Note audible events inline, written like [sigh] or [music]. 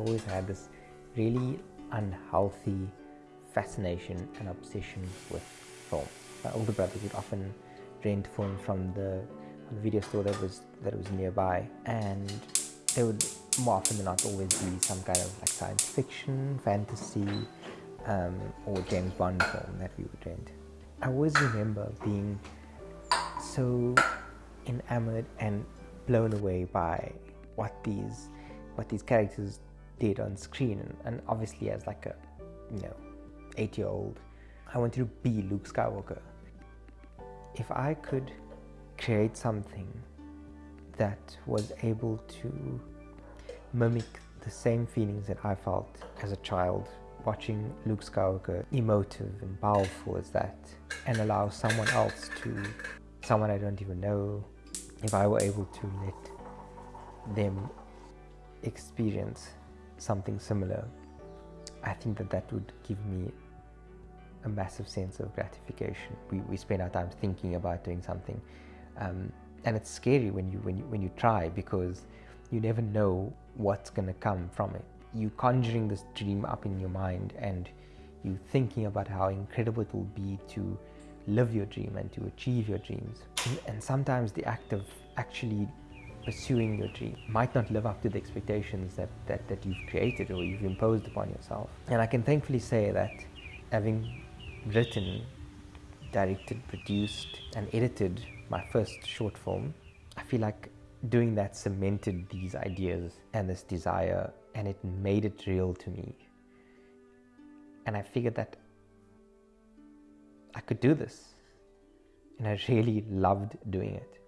always had this really unhealthy fascination and obsession with film. My older brothers would often rent film from the, video store that was that was nearby, and they would more often than not always be some kind of like science fiction, fantasy, um, or James Bond film that we would rent. I always remember being so enamored and blown away by what these what these characters on screen and, and obviously as like a you know eight year old I wanted to be Luke Skywalker. If I could create something that was able to mimic the same feelings that I felt as a child watching Luke Skywalker emotive and powerful as that and allow someone else to someone I don't even know if I were able to let them experience something similar I think that that would give me a massive sense of gratification. We, we spend our time thinking about doing something um, and it's scary when you when you when you try because you never know what's going to come from it. You conjuring this dream up in your mind and you thinking about how incredible it will be to live your dream and to achieve your dreams. And sometimes the act of actually pursuing your dream might not live up to the expectations that, that, that you've created or you've imposed upon yourself and i can thankfully say that having written directed produced and edited my first short film i feel like doing that cemented these ideas and this desire and it made it real to me. And I figured that I could do this. And I [laughs] really loved doing it.